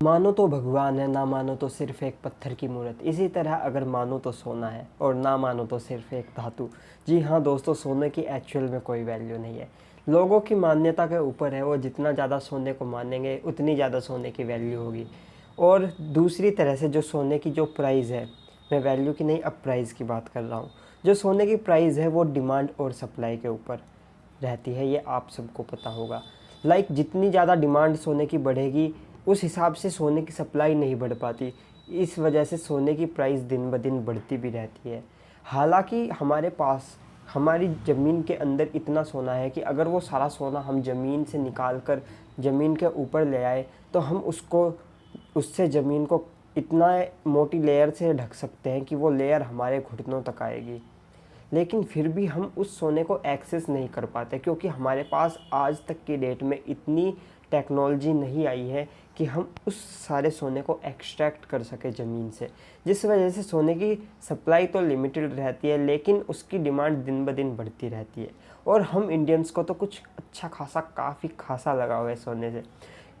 मानो तो भगवान है, ना मानो तो सिर्फ़ एक पत्थर की मूर्त। इसी तरह अगर मानो तो सोना है और ना मानो तो सिर्फ़ एक धातु। जी हाँ दोस्तों, सोने की एक्चुअल में कोई वैल्यू नहीं है। लोगों की मान्यता के ऊपर है, वो जितना ज़्यादा सोने को मानेंगे, उतनी ज़्यादा सोने की वैल्यू होगी। और दूसरी तरह से जो सोने की जो प्राइस है, मैं वैल्यू की नहीं, अब प्राइस की बात कर रहा हूँ। जो सोने की प्राइस है, वो डिमांड और सप्लाई के ऊपर रहती है, ये आप सबको पता होगा। लाइक जितनी ज़्यादा डिमांड सोने की बढ़ेगी उस हिसाब से सोने की सप्लाई नहीं बढ़ पाती। इस वजह से सोने की प्राइस दिन ब दिन बढ़ती भी रहती है। हालाँकि हमारे पास, हमारी ज़मीन के अंदर इतना सोना है कि अगर वो सारा सोना हम ज़मीन से निकाल कर ज़मीन के ऊपर ले आए तो हम उसको, उससे ज़मीन को इतना मोटी लेयर से ढक सकते हैं कि वो लेयर हमारे घुटनों तक आएगी। लेकिन फिर भी हम उस सोने को एक्सेस नहीं कर पाते, क्योंकि हमारे पास आज तक की डेट में इतनी टेक्नोलॉजी नहीं आई है कि हम उस सारे सोने को एक्सट्रैक्ट कर सके ज़मीन से। जिस वजह से सोने की सप्लाई तो लिमिटेड रहती है, लेकिन उसकी डिमांड दिन ब दिन बढ़ती रहती है। और हम इंडियंस को तो कुछ अच्छा खासा, काफ़ी खासा लगा हुआ है सोने से।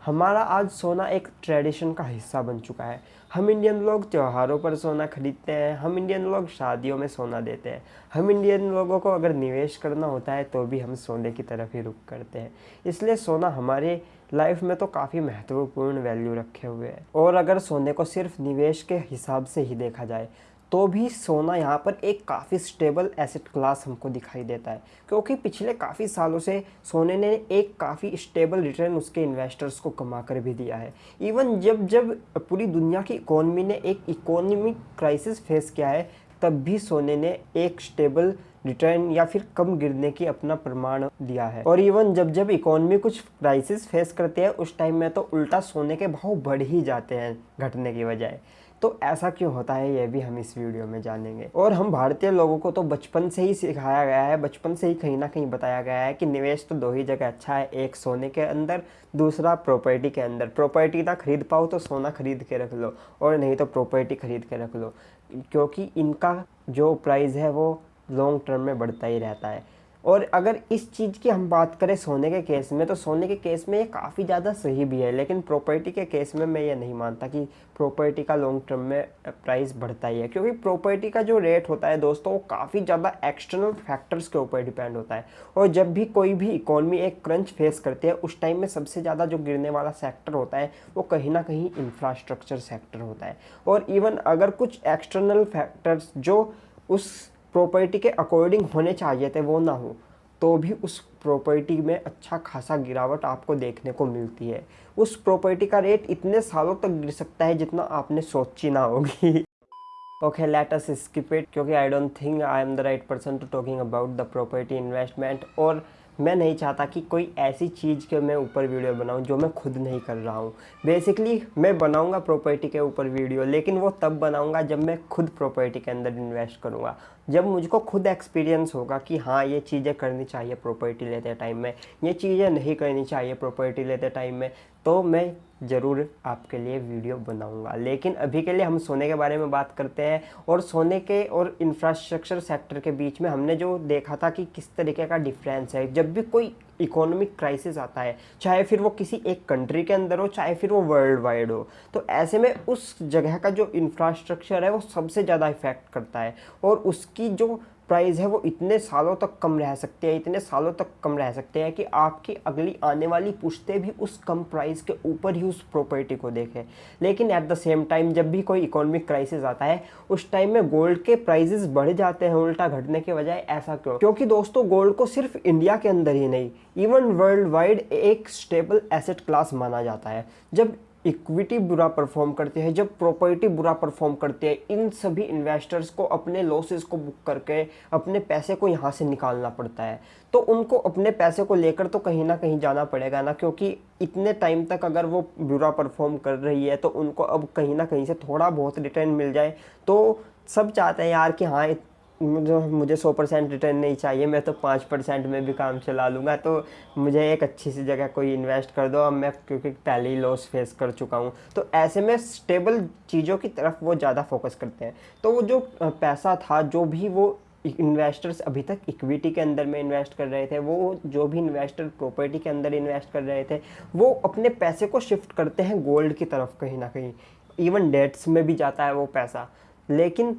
हमारा आज सोना एक ट्रेडिशन का हिस्सा बन चुका है। हम इंडियन लोग त्योहारों पर सोना खरीदते हैं, हम इंडियन लोग शादियों में सोना देते हैं। हम इंडियन लोगों को अगर निवेश करना होता है तो भी हम सोने की तरफ़ ही रुख करते हैं। इसलिए सोना हमारे लाइफ में तो काफ़ी महत्वपूर्ण वैल्यू रखे हुए है। और अगर सोने को सिर्फ़ निवेश के हिसाब से ही देखा जाए तो भी सोना यहाँ पर एक काफ़ी स्टेबल एसेट क्लास हमको दिखाई देता है। क्योंकि पिछले काफ़ी सालों से सोने ने एक काफ़ी स्टेबल रिटर्न उसके इन्वेस्टर्स को कमा कर भी दिया है। इवन जब जब पूरी दुनिया की इकोनॉमी ने एक इकोनॉमिक क्राइसिस फेस किया है तब भी सोने ने एक स्टेबल रिटर्न या फिर कम गिरने की अपना प्रमाण दिया है। और इवन जब जब इकोनॉमी कुछ क्राइसिस फेस करते हैं, उस टाइम में तो उल्टा सोने के भाव बढ़ ही जाते हैं घटने की बजाय। तो ऐसा क्यों होता है, ये भी हम इस वीडियो में जानेंगे। और हम भारतीय लोगों को तो बचपन से ही सिखाया गया है, बचपन से ही कहीं ना कहीं बताया गया है कि निवेश तो दो ही जगह अच्छा है, एक सोने के अंदर, दूसरा प्रॉपर्टी के अंदर। प्रॉपर्टी ना खरीद पाओ तो सोना खरीद के रख लो, और नहीं तो प्रॉपर्टी खरीद के रख लो। क्योंकि इनका जो प्राइस है वो लॉन्ग टर्म में बढ़ता ही रहता है। और अगर इस चीज़ की हम बात करें सोने के केस में तो सोने के केस में ये काफ़ी ज़्यादा सही भी है, लेकिन प्रॉपर्टी के केस में मैं ये नहीं मानता कि प्रॉपर्टी का लॉन्ग टर्म में प्राइस बढ़ता ही है, क्योंकि प्रॉपर्टी का जो रेट होता है दोस्तों, वो काफ़ी ज़्यादा एक्सटर्नल फैक्टर्स के ऊपर डिपेंड होता है। और जब भी कोई भी इकोनॉमी एक क्रंच फेस करती है, उस टाइम में सबसे ज़्यादा जो गिरने वाला सेक्टर होता है, वो कहीं ना कहीं इंफ्रास्ट्रक्चर सेक्टर होता है। और इवन अगर कुछ एक्सटर्नल फैक्टर्स जो उस प्रॉपर्टी के अकॉर्डिंग होने चाहिए थे, वो ना हो तो भी उस प्रॉपर्टी में अच्छा खासा गिरावट आपको देखने को मिलती है। उस प्रॉपर्टी का रेट इतने सालों तक गिर सकता है जितना आपने सोची ना होगी। Okay let us skip it क्योंकि I don't think I am the right person to talking about the property investment और मैं नहीं चाहता कि कोई ऐसी चीज़ के मैं ऊपर वीडियो बनाऊँ जो मैं खुद नहीं कर रहा हूँ। बेसिकली मैं बनाऊँगा प्रॉपर्टी के ऊपर वीडियो, लेकिन वो तब बनाऊँगा जब मैं खुद प्रॉपर्टी के अंदर इन्वेस्ट करूँगा। जब मुझको खुद एक्सपीरियंस होगा कि हाँ ये चीज़ें करनी चाहिए प्रॉपर्टी लेते टाइम में, ये चीज़ें नहीं करनी चाहिए प्रॉपर्टी लेते टाइम में तो मैं ज़रूर आपके लिए वीडियो बनाऊँगा। लेकिन अभी के लिए हम सोने के बारे में बात करते हैं और सोने के और इंफ्रास्ट्रक्चर सेक्टर के बीच में हमने जो देखा था कि किस तरीके का डिफरेंस है। जब भी कोई इकोनॉमिक क्राइसिस आता है, चाहे फिर वो किसी एक कंट्री के अंदर हो, चाहे फिर वो वर्ल्ड वाइड हो तो ऐसे में उस जगह का जो इंफ्रास्ट्रक्चर है वो सबसे ज़्यादा इफ़ेक्ट करता है। और उसकी जो प्राइस है वो इतने सालों तक कम रह सकते हैं, इतने सालों तक कम रह सकते हैं कि आपकी अगली आने वाली पुश्ते भी उस कम प्राइस के ऊपर ही उस प्रॉपर्टी को देखें। लेकिन एट द सेम टाइम जब भी कोई इकोनॉमिक क्राइसिस आता है, उस टाइम में गोल्ड के प्राइजेस बढ़ जाते हैं उल्टा घटने के बजाय, ऐसा क्यों? क्योंकि दोस्तों गोल्ड को सिर्फ़ इंडिया के अंदर ही नहीं इवन वर्ल्ड वाइड एक स्टेबल एसेट क्लास माना जाता है। जब इक्विटी बुरा परफॉर्म करते हैं, जब प्रॉपर्टी बुरा परफॉर्म करते हैं, इन सभी इन्वेस्टर्स को अपने लॉसेस को बुक करके अपने पैसे को यहाँ से निकालना पड़ता है। तो उनको अपने पैसे को लेकर तो कहीं ना कहीं जाना पड़ेगा ना, क्योंकि इतने टाइम तक अगर वो बुरा परफॉर्म कर रही है तो उनको अब कहीं ना कहीं से थोड़ा बहुत रिटर्न मिल जाए। तो सब चाहते हैं यार कि हाँ मुझे मुझे सौ परसेंट रिटर्न नहीं चाहिए, मैं तो पाँच परसेंट में भी काम चला लूँगा तो मुझे एक अच्छी सी जगह कोई इन्वेस्ट कर दो। अब मैं क्योंकि पहले ही लॉस फेस कर चुका हूँ। तो ऐसे में स्टेबल चीज़ों की तरफ़ वो ज़्यादा फोकस करते हैं। तो वो जो पैसा था, जो भी वो इन्वेस्टर्स अभी तक इक्विटी के अंदर में इन्वेस्ट कर रहे थे, वो जो भी इन्वेस्टर प्रॉपर्टी के अंदर इन्वेस्ट कर रहे थे, वो अपने पैसे को शिफ्ट करते हैं गोल्ड की तरफ़ कहीं ना कहीं। इवन डेट्स में भी जाता है वो पैसा। लेकिन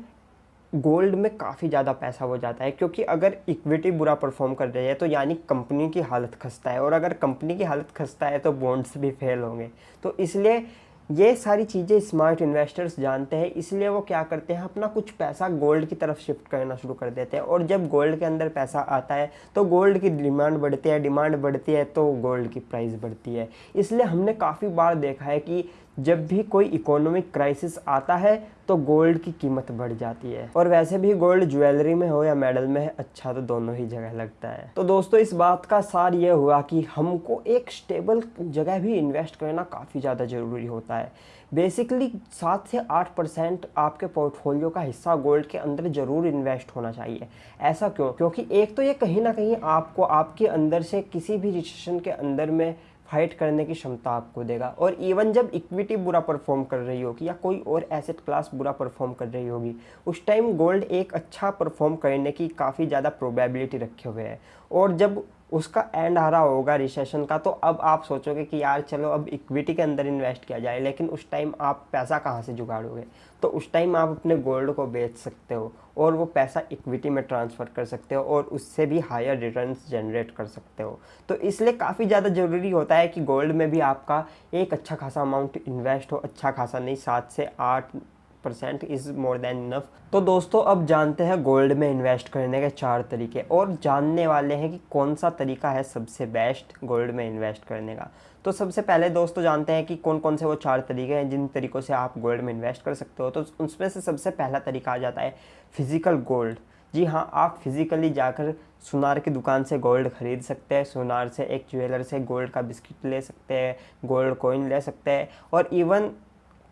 गोल्ड में काफ़ी ज़्यादा पैसा हो जाता है, क्योंकि अगर इक्विटी बुरा परफॉर्म कर रही है तो यानी कंपनी की हालत खस्ता है, और अगर कंपनी की हालत खस्ता है तो बॉन्ड्स भी फेल होंगे। तो इसलिए ये सारी चीज़ें स्मार्ट इन्वेस्टर्स जानते हैं, इसलिए वो क्या करते हैं, अपना कुछ पैसा गोल्ड की तरफ़ शिफ्ट करना शुरू कर देते हैं, और जब गोल्ड के अंदर पैसा आता है तो गोल्ड की डिमांड बढ़ती है डिमांड बढ़ती है तो गोल्ड की प्राइस बढ़ती है। इसलिए हमने काफ़ी बार देखा है कि जब भी कोई इकोनॉमिक क्राइसिस आता है तो गोल्ड की कीमत बढ़ जाती है। और वैसे भी गोल्ड ज्वेलरी में हो या मेडल में है अच्छा तो दोनों ही जगह लगता है। तो दोस्तों, इस बात का सार ये हुआ कि हमको एक स्टेबल जगह भी इन्वेस्ट करना काफ़ी ज़्यादा ज़रूरी होता है। बेसिकली सात से आठ परसेंट आपके पोर्टफोलियो का हिस्सा गोल्ड के अंदर ज़रूर इन्वेस्ट होना चाहिए। ऐसा क्यों? क्योंकि एक तो ये कहीं ना कहीं आपको, आपके अंदर से किसी भी रिसेशन के अंदर में फाइट करने की क्षमता आपको देगा। और इवन जब इक्विटी बुरा परफॉर्म कर रही होगी या कोई और एसेट क्लास बुरा परफॉर्म कर रही होगी, उस टाइम गोल्ड एक अच्छा परफॉर्म करने की काफ़ी ज़्यादा प्रोबेबिलिटी रखे हुए है। और जब उसका एंड आ रहा होगा रिसेशन का तो अब आप सोचोगे कि यार चलो अब इक्विटी के अंदर इन्वेस्ट किया जाए, लेकिन उस टाइम आप पैसा कहाँ से जुगाड़ोगे? तो उस टाइम आप अपने गोल्ड को बेच सकते हो, और वो पैसा इक्विटी में ट्रांसफ़र कर सकते हो, और उससे भी हायर रिटर्न्स जनरेट कर सकते हो। तो इसलिए काफ़ी ज़्यादा ज़रूरी होता है कि गोल्ड में भी आपका एक अच्छा खासा अमाउंट इन्वेस्ट हो अच्छा खासा नहीं, सात से आठ percent is more than enough. तो दोस्तों, अब जानते हैं गोल्ड में इन्वेस्ट करने के चार तरीके और जानने वाले हैं कि कौन सा तरीका है सबसे बेस्ट गोल्ड में इन्वेस्ट करने का। तो सबसे पहले दोस्तों जानते हैं कि कौन कौन से वो चार तरीके हैं, जिन तरीक़ों से आप गोल्ड में इन्वेस्ट कर सकते हो। तो उसमें से सबसे पहला तरीका आ जाता है फ़िज़िकल गोल्ड। जी हाँ आप फिज़िकली जाकर सुनार की दुकान से गोल्ड ख़रीद सकते हैं, सुनार से एक ज्वेलर से गोल्ड का बिस्किट ले सकते हैं, गोल्ड कॉइन ले सकते हैं और इवन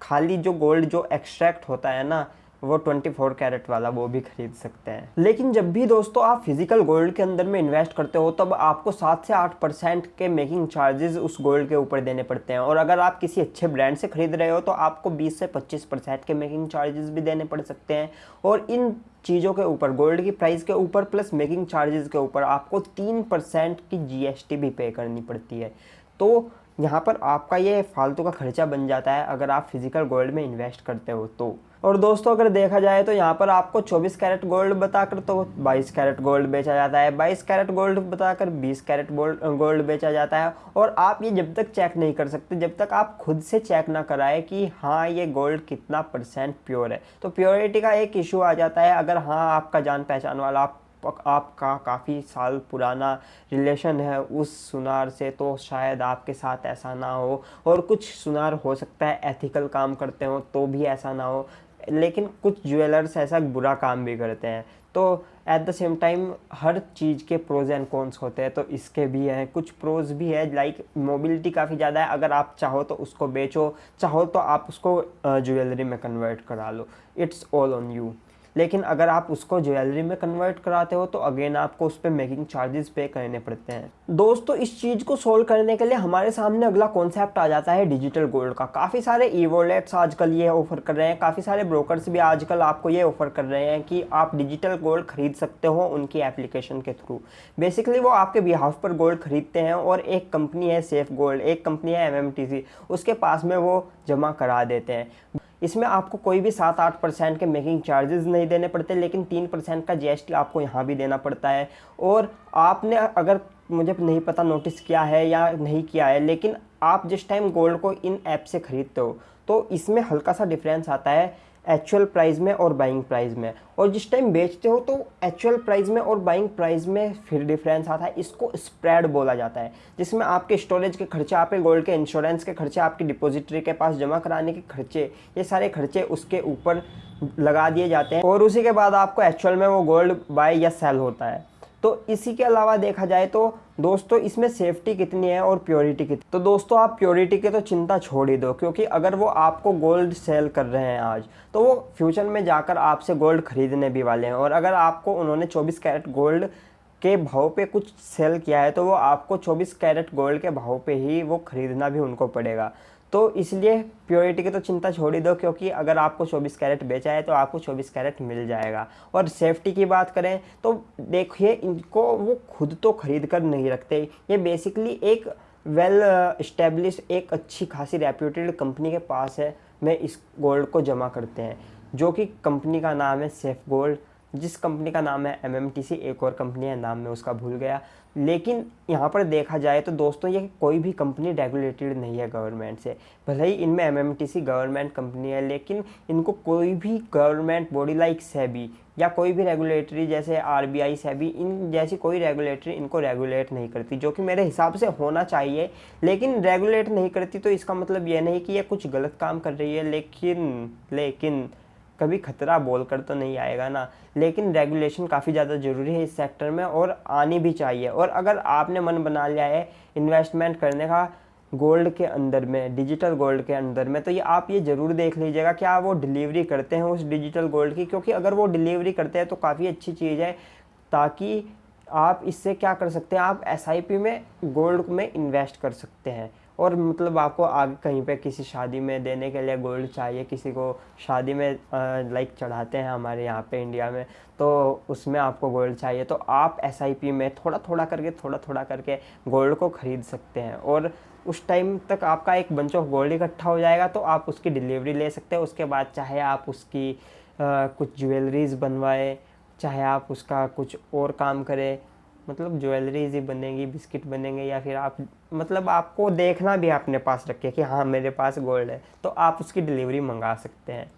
खाली जो गोल्ड जो एक्सट्रैक्ट होता है ना, वो 24 कैरेट वाला वो भी खरीद सकते हैं। लेकिन जब भी दोस्तों आप फ़िज़िकल गोल्ड के अंदर में इन्वेस्ट करते हो, तब आपको सात से आठ परसेंट के मेकिंग चार्जेस उस गोल्ड के ऊपर देने पड़ते हैं। और अगर आप किसी अच्छे ब्रांड से खरीद रहे हो तो आपको 20 से 25 परसेंट के मेकिंग चार्जेस भी देने पड़ सकते हैं। और इन चीज़ों के ऊपर गोल्ड की प्राइस के ऊपर प्लस मेकिंग चार्जेस के ऊपर, आपको तीन परसेंट की जीएसटी भी पे करनी पड़ती है। तो यहाँ पर आपका ये फालतू का खर्चा बन जाता है अगर आप फ़िज़िकल गोल्ड में इन्वेस्ट करते हो तो। और दोस्तों, अगर देखा जाए तो यहाँ पर आपको 24 कैरेट गोल्ड बताकर तो 22 कैरेट गोल्ड बेचा जाता है 22 कैरेट गोल्ड बताकर 20 कैरेट गोल्ड बेचा जाता है। और आप ये जब तक चेक नहीं कर सकते, जब तक आप खुद से चेक ना कराए कि हाँ ये गोल्ड कितना परसेंट प्योर है। तो प्योरिटी का एक इशू आ जाता है, अगर हाँ आपका जान पहचान वाला आप आपका काफ़ी साल पुराना रिलेशन है, उस सुनार से तो शायद आपके साथ ऐसा ना हो। और कुछ सुनार हो सकता है एथिकल काम करते हो तो भी ऐसा ना हो। लेकिन कुछ ज्वेलर्स ऐसा बुरा काम भी करते हैं। तो एट द सेम टाइम हर चीज़ के प्रोज एंड कॉन्स होते हैं तो इसके भी हैं। कुछ प्रोज भी है लाइक मोबिलिटी काफ़ी ज़्यादा है। अगर आप चाहो तो उसको बेचो, चाहो तो आप उसको ज्वेलरी में कन्वर्ट करा लो। इट्स ऑल ऑन यू लेकिन अगर आप उसको ज्वेलरी में कन्वर्ट कराते हो तो अगेन आपको उस पर मेकिंग चार्जेस पे करने पड़ते हैं। दोस्तों, इस चीज़ को सोल्व करने के लिए हमारे सामने अगला कॉन्सेप्ट आ जाता है डिजिटल गोल्ड का। काफ़ी सारे ई वॉलेट्स आजकल ये ऑफ़र कर रहे हैं, काफ़ी सारे ब्रोकर्स भी आजकल आपको ये ऑफ़र कर रहे हैं कि आप डिजिटल गोल्ड खरीद सकते हो उनकी एप्लीकेशन के थ्रू बेसिकली वो आपके बिहाफ पर गोल्ड खरीदते हैं और एक कंपनी है सेफ़ गोल्ड एक कंपनी है एमएमटीसी उसके पास में वो जमा करा देते हैं। इसमें आपको कोई भी सात आठ परसेंट के मेकिंग चार्जेस नहीं देने पड़ते, लेकिन तीन परसेंट का जीएसटी आपको यहाँ भी देना पड़ता है। और आपने अगर मुझे नहीं पता नोटिस किया है या नहीं किया है, लेकिन आप जिस टाइम गोल्ड को इन ऐप से ख़रीदते हो तो इसमें हल्का सा डिफरेंस आता है। एक्चुअल प्राइस में और बाइंग प्राइस में। और जिस टाइम बेचते हो तो एक्चुअल प्राइस में और बाइंग प्राइस में फिर डिफरेंस आता है। इसको स्प्रेड बोला जाता है, जिसमें आपके स्टोरेज के खर्चे, आपके गोल्ड के इंश्योरेंस के खर्चे, आपकी डिपोजिटरी के पास जमा कराने के खर्चे, ये सारे खर्चे उसके ऊपर लगा दिए जाते हैं। और उसी के बाद आपको एक्चुअल में वो गोल्ड बाय या सेल होता है। तो इसी के अलावा देखा जाए तो दोस्तों, इसमें सेफ्टी कितनी है और प्योरिटी कितनी तो दोस्तों, आप प्योरिटी की तो चिंता छोड़ ही दो, क्योंकि अगर वो आपको गोल्ड सेल कर रहे हैं आज तो वो फ्यूचर में जाकर आपसे गोल्ड खरीदने भी वाले हैं। और अगर आपको उन्होंने 24 कैरेट गोल्ड के भाव पे कुछ सेल किया है तो वो आपको 24 कैरेट गोल्ड के भाव पे ही वो ख़रीदना भी उनको पड़ेगा। तो इसलिए प्योरिटी की तो चिंता छोड़ ही दो, क्योंकि अगर आपको 24 कैरेट बेचा है तो आपको 24 कैरेट मिल जाएगा। और सेफ्टी की बात करें तो देखिए, इनको वो खुद तो खरीद कर नहीं रखते। ये बेसिकली एक वेल इस्टेब्लिश एक अच्छी खासी रेप्यूटेड कंपनी के पास है। में इस गोल्ड को जमा करते हैं, जो कि कंपनी का नाम है सेफ़ गोल्ड जिस कंपनी का नाम है एम एम टी सी एक और कंपनी है, नाम में उसका भूल गया। लेकिन यहाँ पर देखा जाए तो दोस्तों, ये कोई भी कंपनी रेगुलेटेड नहीं है गवर्नमेंट से। भले ही इनमें M M T C government company है, लेकिन इनको कोई भी गवर्नमेंट बॉडी लाइक सेबी या कोई भी रेगुलेटरी जैसे आर बी आई सेबी इन जैसी कोई रेगुलेटरी इनको रेगुलेट नहीं करती, जो कि मेरे हिसाब से होना चाहिए। लेकिन रेगुलेट नहीं करती तो इसका मतलब ये नहीं कि ये कुछ गलत काम कर रही है, लेकिन लेकिन कभी खतरा बोल कर तो नहीं आएगा ना। लेकिन रेगुलेशन काफ़ी ज़्यादा ज़रूरी है इस सेक्टर में और आनी भी चाहिए। और अगर आपने मन बना लिया है इन्वेस्टमेंट करने का गोल्ड के अंदर में डिजिटल गोल्ड के अंदर में तो ये आप ये ज़रूर देख लीजिएगा क्या वो डिलीवरी करते हैं उस डिजिटल गोल्ड की। क्योंकि अगर वो डिलीवरी करते हैं तो काफ़ी अच्छी चीज़ है ताकि आप इससे क्या कर सकते हैं, आप एसआईपी में गोल्ड में इन्वेस्ट कर सकते हैं। और मतलब आपको आगे कहीं पे किसी शादी में देने के लिए गोल्ड चाहिए किसी को शादी में लाइक चढ़ाते हैं हमारे यहाँ पे इंडिया में तो उसमें आपको गोल्ड चाहिए। तो आप एसआईपी में थोड़ा थोड़ा करके थोड़ा थोड़ा करके गोल्ड को ख़रीद सकते हैं। और उस टाइम तक आपका एक बंच ऑफ़ गोल्ड इकट्ठा हो जाएगा तो आप उसकी डिलीवरी ले सकते हैं। उसके बाद चाहे आप उसकी आ, कुछ ज्वेलरीज बनवाए चाहे आप उसका कुछ और काम करें मतलब ज्वेलरीज ही बनेगी, बिस्किट बनेंगे या फिर आप मतलब आपको देखना भी अपने पास रखे कि हाँ मेरे पास गोल्ड है तो आप उसकी डिलीवरी मंगा सकते हैं।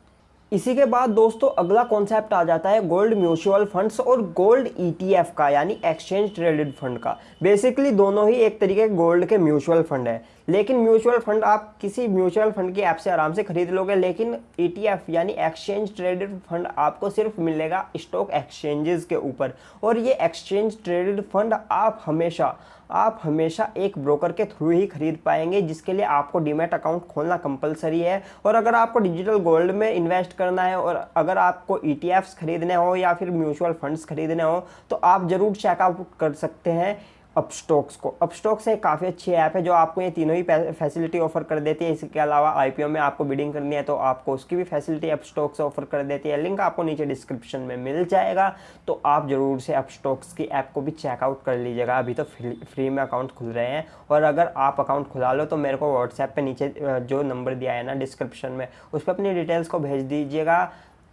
इसी के बाद दोस्तों अगला कॉन्सेप्ट आ जाता है गोल्ड म्यूचुअल फंड्स और गोल्ड ईटीएफ e का, यानी एक्सचेंज ट्रेडेड फंड का। बेसिकली दोनों ही एक तरीके के गोल्ड के म्यूचुअल फंड है। लेकिन म्यूचुअल फंड आप किसी म्यूचुअल फंड की ऐप से आराम से खरीद लोगे, लेकिन ईटीएफ e यानी एक्सचेंज ट्रेडेड फंड आपको सिर्फ़ मिलेगा स्टॉक एक्सचेंजेस के ऊपर। और ये एक्सचेंज ट्रेडेड फंड आप हमेशा आप हमेशा एक ब्रोकर के थ्रू ही खरीद पाएँगे, जिसके लिए आपको डीमेट अकाउंट खोलना कंपलसरी है। और अगर आपको डिजिटल गोल्ड में इन्वेस्ट करना है और अगर आपको ई e खरीदने हो या फिर म्यूचुअल फंड्स खरीदने हो तो आप ज़रूर चेकआउट कर सकते हैं। अपस्टॉक्स को। अपस्टॉक्स एक काफ़ी अच्छी ऐप है जो आपको ये तीनों ही फैसिलिटी ऑफ़र कर देती है। इसके अलावा आईपीओ में आपको बिडिंग करनी है तो आपको उसकी भी फैसिलिटी अपस्टॉक्स ऑफ़र कर देती है। लिंक आपको नीचे डिस्क्रिप्शन में मिल जाएगा। तो आप ज़रूर से अपस्टॉक्स की ऐप को भी चेकआउट कर लीजिएगा। अभी तो फ्री में अकाउंट खुल रहे हैं। और अगर आप अकाउंट खुला लो तो मेरे को व्हाट्सएप पर नीचे जो नंबर दिया है ना डिस्क्रिप्शन में, उस पर अपनी डिटेल्स को भेज दीजिएगा।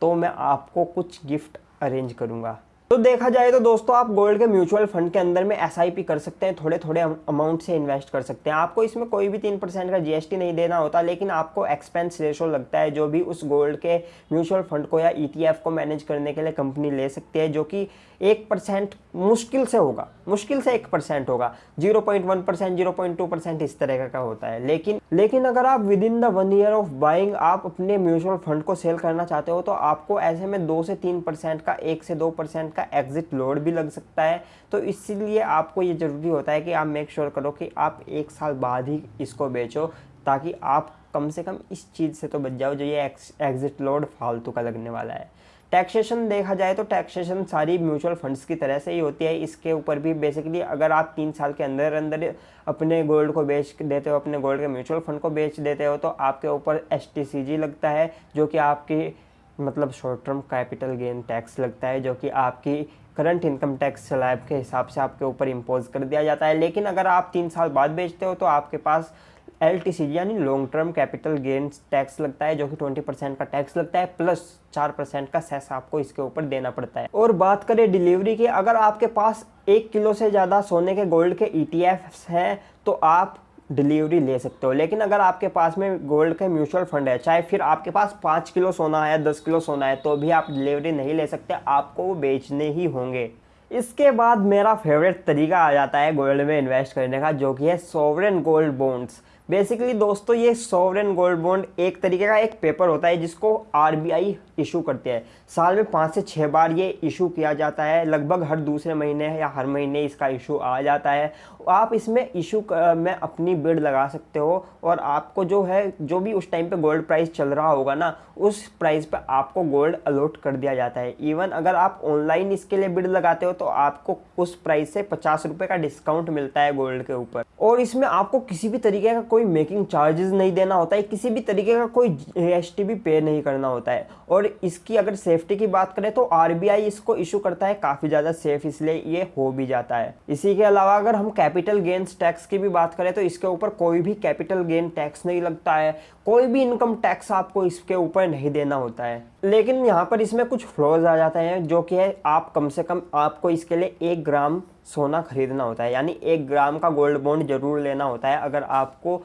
तो मैं आपको कुछ गिफ्ट अरेंज करूँगा। तो देखा जाए तो दोस्तों, आप गोल्ड के म्यूचुअल फंड के अंदर में एसआईपी कर सकते हैं थोड़े थोड़े अमाउंट से इन्वेस्ट कर सकते हैं। आपको इसमें कोई भी तीन परसेंट का जीएसटी नहीं देना होता, लेकिन आपको एक्सपेंस रेशो लगता है जो भी उस गोल्ड के म्यूचुअल फंड को या ईटीएफ e को मैनेज करने के लिए कंपनी ले सकती है, जो कि एक परसेंट मुश्किल से होगा, मुश्किल से एक परसेंट होगा। Zero point one percent zero point two percent इस तरह का होता है। लेकिन लेकिन अगर आप within the one year of buying आप अपने म्यूचुअल फंड को सेल करना चाहते हो तो आपको ऐसे में दो से तीन परसेंट का, एक से दो परसेंट का एग्जिट लोड भी लग सकता है। तो इसीलिए आपको ये ज़रूरी होता है कि आप मेक श्योर sure करो कि आप एक साल बाद ही इसको बेचो, ताकि आप कम से कम इस चीज़ से तो बच जाओ जो ये एग्जिट लोड फालतू का लगने वाला है। टैक्सेशन देखा जाए तो टैक्सेशन सारी म्यूचुअल फंड्स की तरह से ही होती है। इसके ऊपर भी बेसिकली अगर आप तीन साल के अंदर अंदर अपने गोल्ड को बेच देते हो, अपने गोल्ड के म्यूचुअल फंड को बेच देते हो तो आपके ऊपर एस लगता है, जो कि आपकी मतलब short term capital gain tax लगता है, जो कि आपकी करंट इनकम टैक्स स्लैब के हिसाब से आपके ऊपर इम्पोज कर दिया जाता है। लेकिन अगर आप तीन साल बाद बेचते हो तो आपके पास एल यानी long term capital gains tax लगता है, जो कि 20 परसेंट का टैक्स लगता है प्लस चार परसेंट का सेस आपको इसके ऊपर देना पड़ता है। और बात करें डिलीवरी की, अगर आपके पास एक किलो से ज़्यादा सोने के गोल्ड के ई e हैं तो आप डिलीवरी ले सकते हो। लेकिन अगर आपके पास में गोल्ड के म्यूचुअल फंड है, चाहे फिर आपके पास पाँच किलो सोना है, दस किलो सोना है तो भी आप डिलीवरी नहीं ले सकते, आपको वो बेचने ही होंगे। इसके बाद मेरा फेवरेट तरीका आ जाता है गोल्ड में इन्वेस्ट करने का, जो कि है सोवरेन गोल्ड बॉन्ड्स बेसिकली दोस्तों, ये सॉवरेन गोल्ड बॉन्ड एक तरीके का एक पेपर होता है जिसको आरबीआई इशू करते हैं। साल में पाँच से छः बार ये इशू किया जाता है। लगभग हर दूसरे महीने या हर महीने इसका इशू आ जाता है। आप इसमें इशू में अपनी बिड लगा सकते हो और आपको जो है, जो भी उस टाइम पे गोल्ड प्राइस चल रहा होगा ना, उस प्राइस पे आपको गोल्ड अलॉट कर दिया जाता है। इवन अगर आप ऑनलाइन इसके लिए बिड लगाते हो तो आपको उस प्राइस से पचास रुपये का डिस्काउंट मिलता है गोल्ड के ऊपर। और इसमें आपको किसी भी तरीके का कोई मेकिंग चार्जेस नहीं देना होता है, किसी भी तरीके का कोई भी पे नहीं करना होता है। और इसकी अगर सेफ्टी की बात करें तो आरबीआई इसको इशू करता है काफ़ी ज़्यादा सेफ़ इसलिए ये हो भी जाता है। इसी के अलावा अगर हम कैपिटल गेंस टैक्स की भी बात करें तो इसके ऊपर कोई भी कैपिटल गेन टैक्स नहीं लगता है। कोई भी इनकम टैक्स आपको इसके ऊपर नहीं देना होता है। लेकिन यहाँ पर इसमें कुछ फ्लॉज आ जाते हैं, जो कि है आप कम से कम आपको इसके लिए एक ग्राम सोना खरीदना होता है, यानी एक ग्राम का गोल्ड बॉन्ड ज़रूर लेना होता है अगर आपको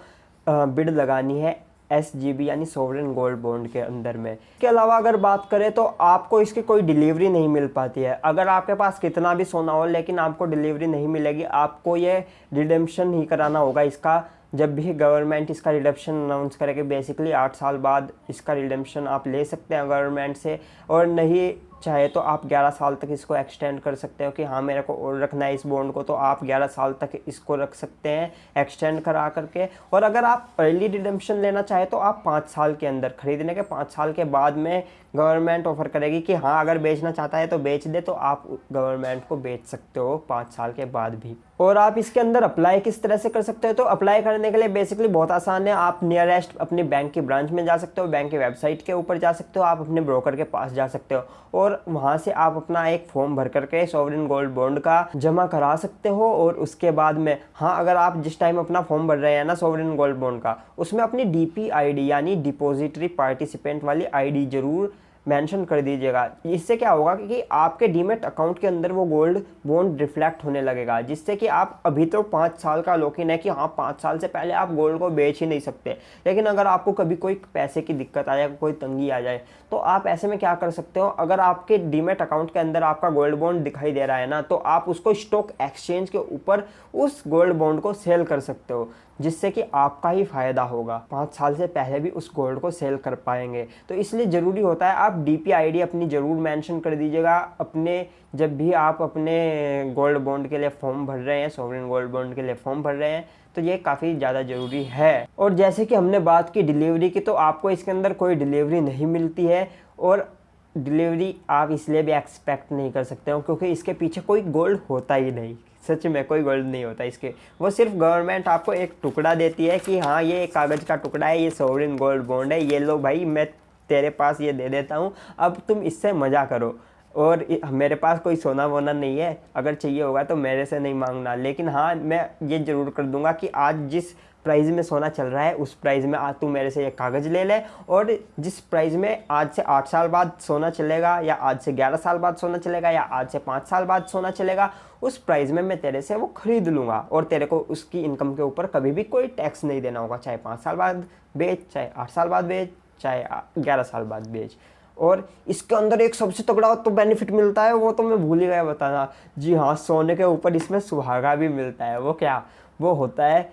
बिड लगानी है एस जी बी यानी सोवरेन गोल्ड बॉन्ड के अंदर में। इसके अलावा अगर बात करें तो आपको इसकी कोई डिलीवरी नहीं मिल पाती है। अगर आपके पास कितना भी सोना हो लेकिन आपको डिलीवरी नहीं मिलेगी, आपको ये रिडेम्पशन ही कराना होगा इसका। जब भी गवर्नमेंट इसका रिडम्पशन अनाउंस करेगी, बेसिकली आठ साल बाद इसका रिडम्पशन आप ले सकते हैं गवर्नमेंट से। और नहीं चाहे तो आप 11 साल तक इसको एक्सटेंड कर सकते हो कि हाँ मेरे को और रखना है इस बॉन्ड को तो आप 11 साल तक इसको रख सकते हैं एक्सटेंड करा करके। और अगर आप अर्ली रिडम्पशन लेना चाहे तो आप पाँच साल के अंदर, खरीदने के पाँच साल के बाद में गवर्नमेंट ऑफ़र करेगी कि हाँ अगर बेचना चाहता है तो बेच दे तो आप गवर्नमेंट को बेच सकते हो पाँच साल के बाद भी। और आप इसके अंदर अप्लाई किस तरह से कर सकते हो? तो अप्लाई करने के लिए बेसिकली बहुत आसान है। आप नियरेस्ट अपने बैंक की ब्रांच में जा सकते हो बैंक की वेबसाइट के ऊपर जा सकते हो, आप अपने ब्रोकर के पास जा सकते हो और वहाँ से आप अपना एक फॉर्म भर करके सॉवरिन गोल्ड बॉन्ड का जमा करा सकते हो और उसके बाद में हाँ अगर आप जिस टाइम अपना फॉर्म भर रहे हैं ना सॉवरिन गोल्ड बॉन्ड का, उसमें अपनी डी आईडी यानी डिपोजिटरी पार्टिसिपेंट वाली आईडी ज़रूर मेंशन कर दीजिएगा। इससे क्या होगा कि आपके डीमेट अकाउंट के अंदर वो गोल्ड बॉन्ड रिफ्लेक्ट होने लगेगा, जिससे कि आप अभी तो पाँच साल का लोकिन है कि हाँ पाँच साल से पहले आप गोल्ड को बेच ही नहीं सकते। लेकिन अगर आपको कभी कोई पैसे की दिक्कत आ जाए, कोई तंगी आ जाए तो आप ऐसे में क्या कर सकते हो? अगर आपके डीमेट अकाउंट के अंदर आपका गोल्ड बॉन्ड दिखाई दे रहा है ना तो आप उसको स्टॉक एक्सचेंज के ऊपर उस गोल्ड बॉन्ड को सेल कर सकते हो। जिससे कि आपका ही फ़ायदा होगा। पाँच साल से पहले भी उस गोल्ड को सेल कर पाएँगे। तो इसलिए ज़रूरी होता है, आप डी पी अपनी ज़रूर मेंशन कर दीजिएगा। अपने, जब भी आप अपने गोल्ड बॉन्ड के लिए फॉर्म भर रहे हैं सोवरिन गोल्ड बॉन्ड के लिए फॉर्म भर रहे हैं तो ये काफ़ी ज़्यादा ज़रूरी है। और जैसे कि हमने बात की डिलीवरी की तो आपको इसके अंदर कोई डिलीवरी नहीं मिलती है। और डिलीवरी आप इसलिए भी एक्सपेक्ट नहीं कर सकते हो, क्योंकि इसके पीछे कोई गोल्ड होता ही नहीं। सच में कोई गोल्ड नहीं होता इसके। वो सिर्फ़ गवर्नमेंट आपको एक टुकड़ा देती है कि हाँ ये कागज़ का टुकड़ा है, ये सोवरिन गोल्ड बॉन्ड है, ये लो भाई, मैं तेरे पास ये दे देता हूँ, अब तुम इससे मज़ा करो। और मेरे पास कोई सोना वोना नहीं है, अगर चाहिए होगा तो मेरे से नहीं मांगना। लेकिन हाँ मैं ये ज़रूर कर दूँगा कि आज जिस प्राइस में सोना चल रहा है, उस प्राइस में आज तू मेरे से ये कागज़ ले ले, और जिस प्राइस में आज से आठ साल बाद सोना चलेगा, या आज से ग्यारह साल बाद सोना चलेगा, या आज से पाँच साल बाद सोना चलेगा उस प्राइस में मैं तेरे से वो खरीद लूँगा और तेरे को उसकी इनकम के ऊपर कभी भी कोई टैक्स नहीं देना होगा, चाहे पाँच साल बाद बेच, चाहे आठ साल बाद बेच, चाहे ग्यारह साल बाद बेच। और इसके अंदर एक सबसे तगड़ा तो बेनिफिट मिलता है, वो तो मैं भूल ही गया बताना। जी हाँ सोने के ऊपर इसमें सुहागा भी मिलता है। वो क्या? वो होता है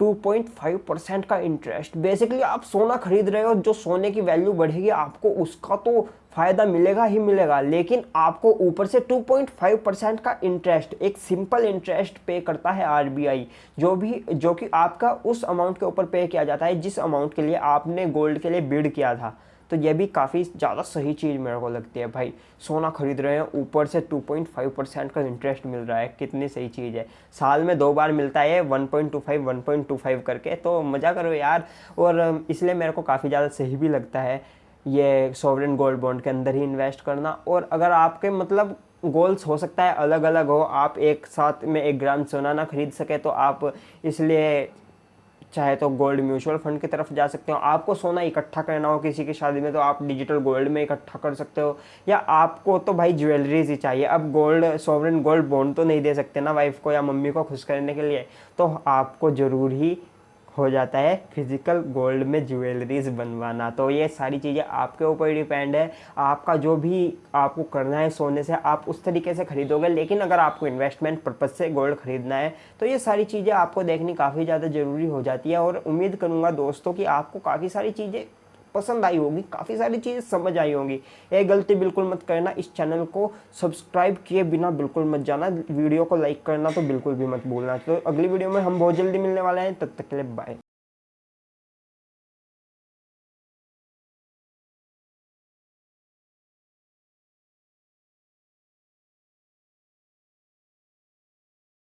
2.5 परसेंट का इंटरेस्ट बेसिकली आप सोना खरीद रहे हो, जो सोने की वैल्यू बढ़ेगी, आपको उसका तो फ़ायदा मिलेगा ही मिलेगा, लेकिन आपको ऊपर से 2.5 परसेंट का इंटरेस्ट एक सिंपल इंटरेस्ट पे करता है आरबीआई जो भी, जो कि आपका उस अमाउंट के ऊपर पे किया जाता है, जिस अमाउंट के लिए आपने गोल्ड के लिए बिड किया था। तो ये भी काफ़ी ज़्यादा सही चीज़ मेरे को लगती है भाई। सोना खरीद रहे हैं, ऊपर से 2.5 परसेंट का इंटरेस्ट मिल रहा है, कितनी सही चीज़ है। साल में दो बार मिलता है 1.25 1.25 करके तो मज़ा करो यार। और इसलिए मेरे को काफ़ी ज़्यादा सही भी लगता है ये सॉवरन गोल्ड बॉन्ड के अंदर ही इन्वेस्ट करना। और अगर आपके मतलब गोल्स हो सकता है अलग अलग हो, आप एक साथ में एक ग्राम सोना ना खरीद सके तो आप इसलिए चाहे तो गोल्ड म्यूचुअल फंड की तरफ़ जा सकते हो। आपको सोना इकट्ठा करना हो किसी की शादी में तो आप डिजिटल गोल्ड में इकट्ठा कर सकते हो। या आपको तो भाई ज्वेलरीज ही चाहिए। अब गोल्ड सॉवरन गोल्ड बॉन्ड तो नहीं दे सकते ना वाइफ को या मम्मी को खुश करने के लिए। तो आपको ज़रूर ही हो जाता है फ़िज़िकल गोल्ड में ज्वेलरीज बनवाना। तो ये सारी चीज़ें आपके ऊपर डिपेंड है। आपका जो भी आपको करना है सोने से, आप उस तरीके से खरीदोगे। लेकिन अगर आपको इन्वेस्टमेंट पर्पज़ से गोल्ड खरीदना है तो ये सारी चीज़ें आपको देखनी काफ़ी ज़्यादा ज़रूरी हो जाती है। और उम्मीद करूँगा दोस्तों कि आपको काफ़ी सारी चीज़ें पसंद आई होगी, काफ़ी सारी चीज़ें समझ आई होंगी। ये गलती बिल्कुल मत करना, इस चैनल को सब्सक्राइब किए बिना बिल्कुल मत जाना, वीडियो को लाइक करना तो बिल्कुल भी मत भूलना। तो अगली वीडियो में हम बहुत जल्दी मिलने वाले हैं, तब तक के लिए बाय